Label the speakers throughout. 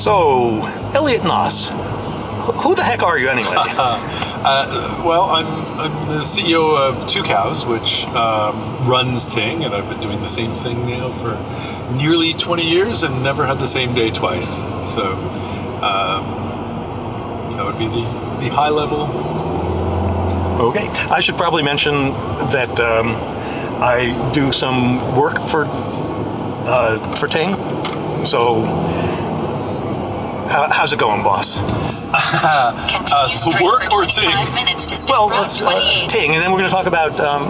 Speaker 1: So, Elliot Noss, who the heck are you anyway?
Speaker 2: uh, well, I'm, I'm the CEO of Tucows, which um, runs Ting, and I've been doing the same thing now for nearly 20 years and never had the same day twice. So um, that would be the, the high level.
Speaker 1: Okay, I should probably mention that um, I do some work for uh, for Ting. So, how, how's it going, boss?
Speaker 2: uh, work or Ting?
Speaker 1: Well, let's uh, Ting, and then we're going to talk about um,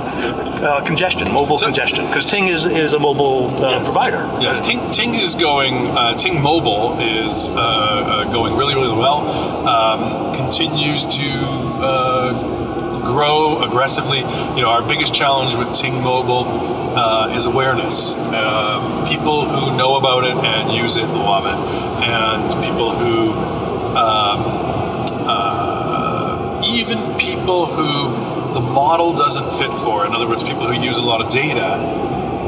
Speaker 1: uh, congestion, mobile so, congestion, because Ting is is a mobile uh, yes. provider.
Speaker 2: Yes, Ting, Ting is going. Uh, Ting Mobile is uh, going really really well. Um, continues to grow aggressively. You know, our biggest challenge with Ting Mobile uh, is awareness. Uh, people who know about it and use it love it, and people who um, uh, even people who the model doesn't fit for, in other words, people who use a lot of data,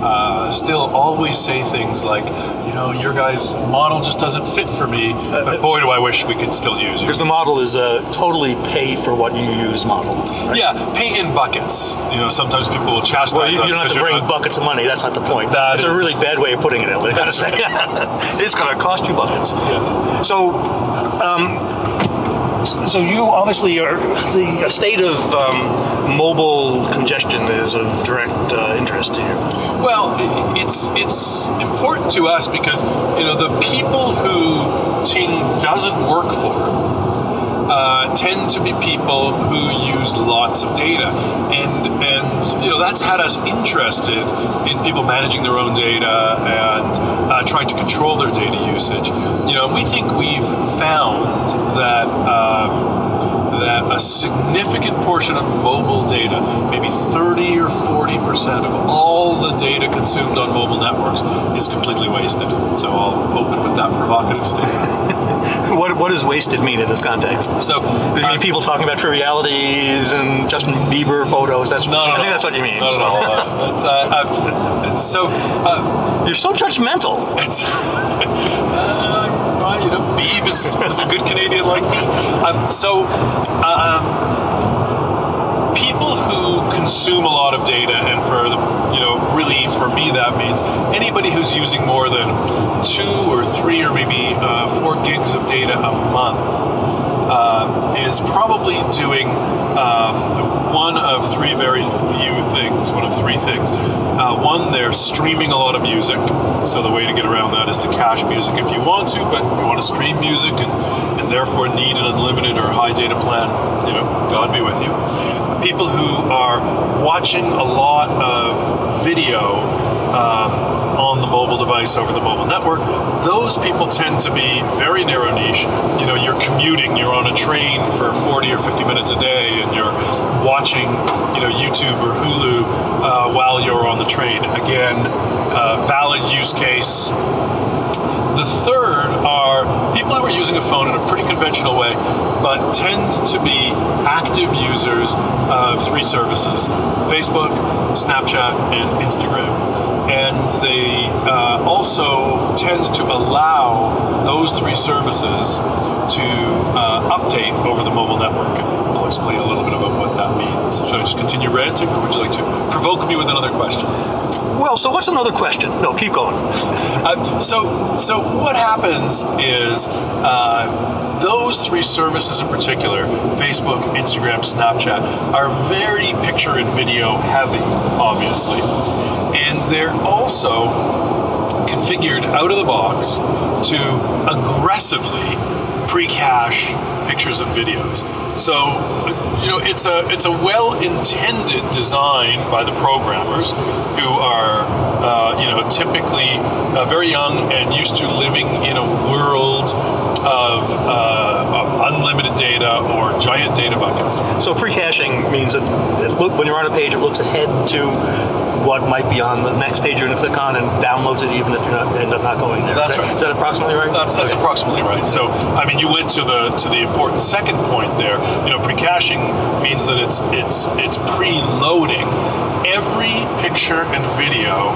Speaker 2: uh, still always say things like, you know, your guy's model just doesn't fit for me, uh, but boy, do I wish we could still use
Speaker 1: you. Because the model is a totally pay for what you use model.
Speaker 2: Right? Yeah, pay in buckets. You know, sometimes people will chastise
Speaker 1: well, you, you don't have to bring not, buckets of money. That's not the point. That That's a really bad way of putting it. I gotta say, it's gonna cost you buckets.
Speaker 2: Yes.
Speaker 1: So. Um, so you obviously are the state of um, mobile congestion is of direct uh, interest to you.
Speaker 2: Well, it's it's important to us because you know the people who Ting doesn't work for uh, tend to be people who use lots of data, and you know that's had us interested in people managing their own data and uh, trying to control their data usage. You know, we think we've found that. Um, that a significant portion of mobile data, maybe 30 or 40 percent of all the data consumed on mobile networks, is completely wasted. So I'll open with that provocative statement.
Speaker 1: what, does wasted mean in this context?
Speaker 2: So,
Speaker 1: you mean uh, people talking about trivialities and Justin Bieber photos? That's no, no, I think no, that's what you mean.
Speaker 2: No, so. no, no. Uh, uh, so uh,
Speaker 1: you're so judgmental.
Speaker 2: Uh, you know, Beeb is, is, a good Canadian like me. Um, so. Um, people who consume a lot of data and for the you know really for me that means anybody who's using more than two or three or maybe uh, four gigs of data a month uh, is probably doing um, one of three very few things one of three things. Uh, one they're streaming a lot of music. So the way to get around that is to cache music if you want to but you want to stream music and, and therefore need an unlimited or high data plan you know god be with you people who are watching a lot of video um, on the mobile device over the mobile network, those people tend to be very narrow niche. You know, you're commuting, you're on a train for 40 or 50 minutes a day, and you're watching, you know, YouTube or Hulu uh, while you're on the train. Again, uh, valid use case. The third are are using a phone in a pretty conventional way, but tend to be active users of three services Facebook, Snapchat, and Instagram and they uh, also tend to allow those three services to uh, update over the mobile network. I'll explain a little bit about what that means. Should I just continue ranting, or would you like to provoke me with another question?
Speaker 1: Well, so what's another question? No, keep going.
Speaker 2: uh, so, so what happens is uh, those three services in particular, Facebook, Instagram, Snapchat, are very picture and video heavy, obviously and they're also configured out of the box to aggressively pre-cache pictures and videos. So, you know, it's a it's a well-intended design by the programmers who are, uh, you know, typically uh, very young and used to living in a world of, uh, of unlimited data or giant data buckets.
Speaker 1: So pre-caching means that look, when you're on a page, it looks ahead to what might be on the next page you're going to click on and downloads it even if you end up not going there.
Speaker 2: That's
Speaker 1: is that,
Speaker 2: right.
Speaker 1: Is that approximately right?
Speaker 2: That's, that's okay. approximately right. So, I mean, you went to the to the important second point there. You know, pre-caching means that it's it's it's pre-loading every picture and video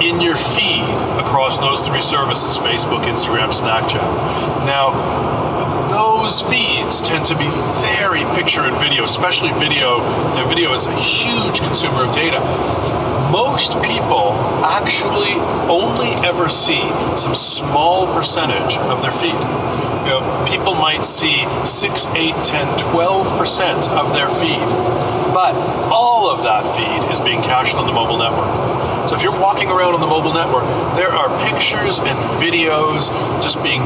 Speaker 2: in your feed across those three services Facebook, Instagram, Snapchat. Now, those feeds tend to be very picture and video, especially video. And video is a huge consumer of data. Most people actually only ever see some small percentage of their feed. You know, people might see 6, 8, 10, 12% of their feed, but all of that feed is being cached on the mobile network. So if you're walking around on the mobile network, there are pictures and videos just being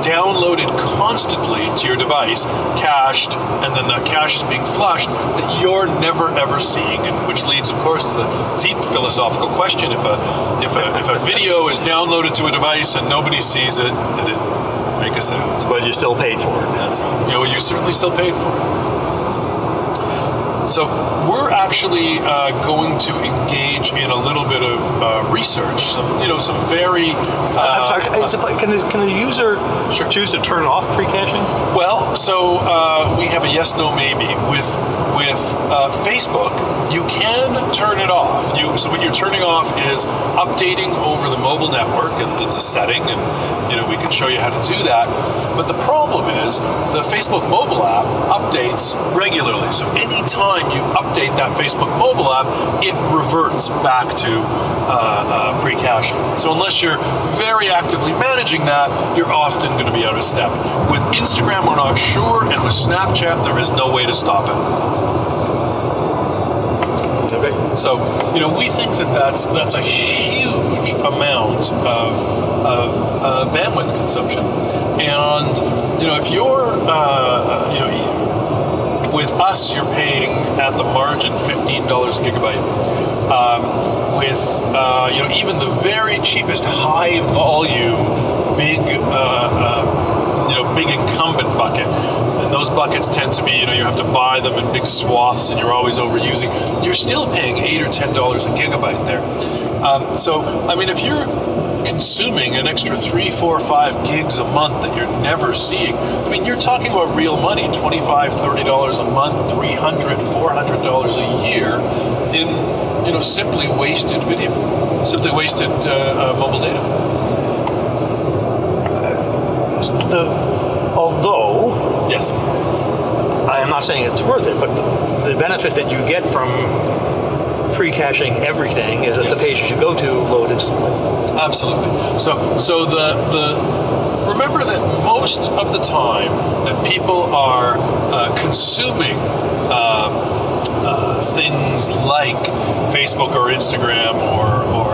Speaker 2: downloaded constantly to your device, cached, and then that cache is being flushed that you're never ever seeing, and which leads, of course, to the deep philosophical question: if a if a if a video is downloaded to a device and nobody sees it, did it make a sound?
Speaker 1: But you still paid for it.
Speaker 2: That's you know you certainly still paid for it. So we're actually uh, going to engage in a little bit of uh, research. Some, you know, some very. Uh,
Speaker 1: I'm sorry. Is it, can, the, can the user
Speaker 2: Sure.
Speaker 1: choose to turn off pre-caching?
Speaker 2: Well, so uh, we have a yes, no, maybe with with uh, Facebook. You can turn it off. You so what you're turning off is updating over the mobile network, and it's a setting, and you know we can show you how to do that. But the problem is the Facebook mobile app updates regularly. So anytime you update that Facebook mobile app, it reverts back to uh, uh, pre-caching. So unless you're very actively managing that, you're often going to be out of step. With Instagram, we're not sure, and with Snapchat, there is no way to stop it.
Speaker 1: Okay.
Speaker 2: So, you know, we think that that's that's a huge amount of of uh, bandwidth consumption, and you know, if you're uh, you know with us, you're paying at the margin fifteen dollars a gigabyte. Um, with uh, you know even the very cheapest high volume big uh, uh, you know big incumbent bucket. And those buckets tend to be you know you have to buy them in big swaths and you're always overusing. You're still paying eight or ten dollars a gigabyte there. Um, so i mean if you're consuming an extra three four five gigs a month that you're never seeing. I mean you're talking about real money $25, 30 dollars a month $300, 400 dollars a year in you know simply wasted video simply wasted uh, uh, mobile data.
Speaker 1: The, although
Speaker 2: yes.
Speaker 1: I am not saying it's worth it, but the, the benefit that you get from pre-caching everything is that
Speaker 2: Yes.
Speaker 1: the pages you should go to load instantly.
Speaker 2: Absolutely. So, so the the remember that most of the time that people are uh, consuming uh, uh, things like Facebook or Instagram or or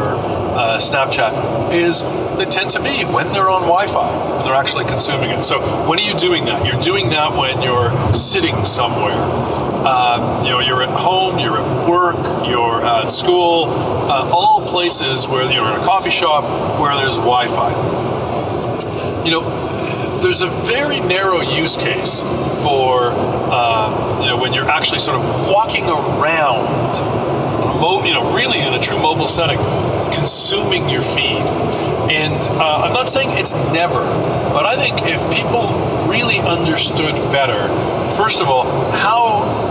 Speaker 2: uh, Snapchat is they tend to be when they're on Wi-Fi when they're actually consuming it. So when are you doing that? You're doing that when you're sitting somewhere. Um, you know, you're at home, you're at work, you're at school, uh, all places where you're in a coffee shop where there's Wi-Fi. You know, there's a very narrow use case for um, you know when you're actually sort of walking around, you know, really in a true mobile setting, consuming your feed. And uh, I'm not saying it's never, but I think if people really understood better, first of all, how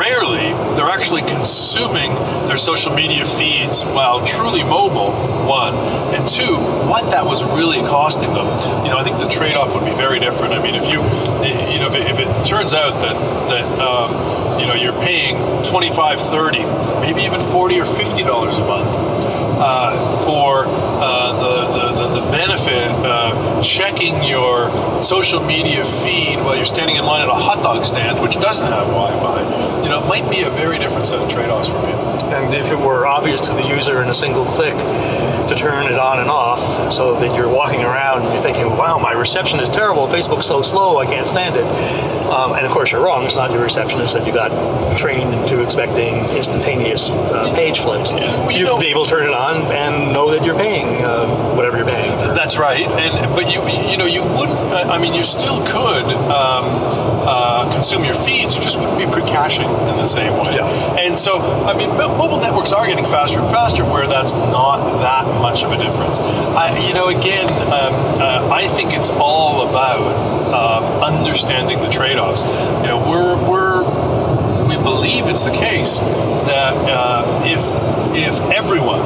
Speaker 2: rarely they're actually consuming their social media feeds while truly mobile one. And two what that was really costing them. You know i think the trade-off would be very different. I mean if you you know if it, if it turns out that that um, you know you're paying 25 30 maybe even 40 or 50 dollars a month uh, for uh, the benefit of checking your social media feed while you're standing in line at a hot dog stand, which doesn't have Wi-Fi, you know, it might be a very different set of trade-offs for people.
Speaker 1: And if it were obvious to the user in a single click to turn it on and off so that you're walking around and you're thinking, wow, my reception is terrible, Facebook's so slow, I can't stand it. Um, and of course you're wrong, it's not your reception, it's that you got trained into expecting instantaneous uh, page flips.
Speaker 2: Yeah, well, you
Speaker 1: You'd
Speaker 2: know-
Speaker 1: be able to turn it on and know that you're paying uh, whatever you're paying.
Speaker 2: That's right, and but you you know you wouldn't. uh, I mean, you still could um, uh, consume your feeds. You just wouldn't be pre-caching in the same way.
Speaker 1: Yeah.
Speaker 2: And so, I mean, mobile networks are getting faster and faster, where that's not that much of a difference. I, you know, again, um, uh, I think it's all about um, understanding the trade-offs. You know, we're we're we believe it's the case that uh, if if everyone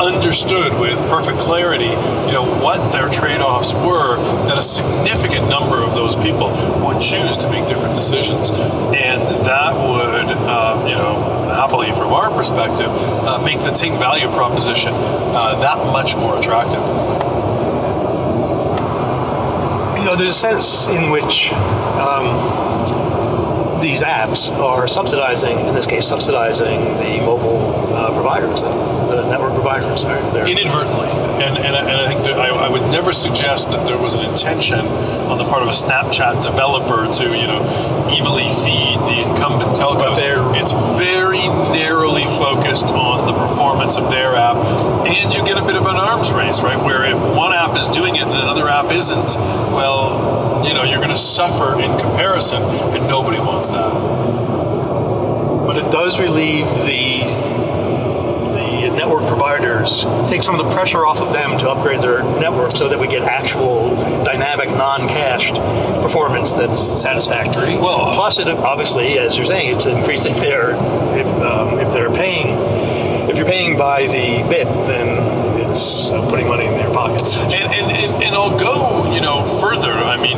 Speaker 2: understood with perfect clarity, you know, what their trade-offs were, that a significant number of those people would choose to make different decisions, and that would, um, you know, happily from our perspective, uh, make the Ting value proposition uh, that much more attractive.
Speaker 1: You know, there's a sense in which um, these apps are subsidizing, in this case, subsidizing the mobile uh, providers, the network providers. Right?
Speaker 2: Inadvertently, and and, I- and I think that I, I would never suggest that there was an intention on the part of a Snapchat developer to you know evilly feed the incumbent telcos. It's very focused on the performance of their app, and you get a bit of an arms race, right? Where if one app is doing it and another app isn't, well, you know you're going to suffer in comparison, and nobody wants that.
Speaker 1: but it does relieve the the network providers, take some of the pressure off of them to upgrade their network so that we get actual dynamic, non-cached performance that's satisfactory.
Speaker 2: Well-
Speaker 1: plus it obviously, as you're saying, it's increasing their if um, if they're paying if by the bit, then it's uh, putting money in their pockets.
Speaker 2: And, and, and, and I'll go, you know, further. I mean,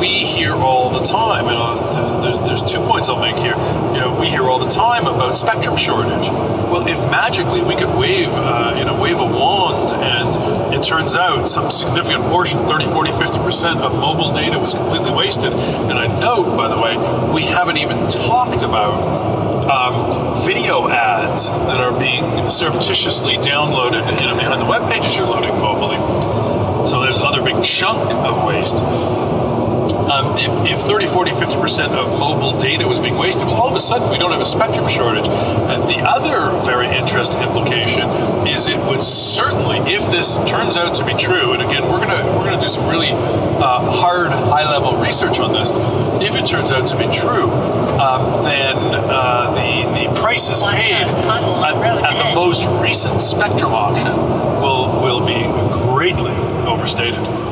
Speaker 2: we hear all the time, and uh, there's, there's, there's two points I'll make here. You know, we hear all the time about spectrum shortage. Well, if magically we could wave, uh, you know, wave a wand and it turns out some significant portion, 30, 40, 50% of mobile data was completely wasted. And I note, by the way, we haven't even talked about um, video ads that are being surreptitiously downloaded you know, behind the web pages you're loading mobily. So there's another big chunk of waste. Um, if, if 30, 40, 50% of mobile data was being wasted, well, all of a sudden we don't have a spectrum shortage. And the other very interesting implication is it would certainly, if this turns out to be true, and again, we're gonna we're gonna do some really uh, hard, high-level research on this. If it turns out to be true, um, then uh, the the prices paid at, at the most recent spectrum auction will will be greatly overstated.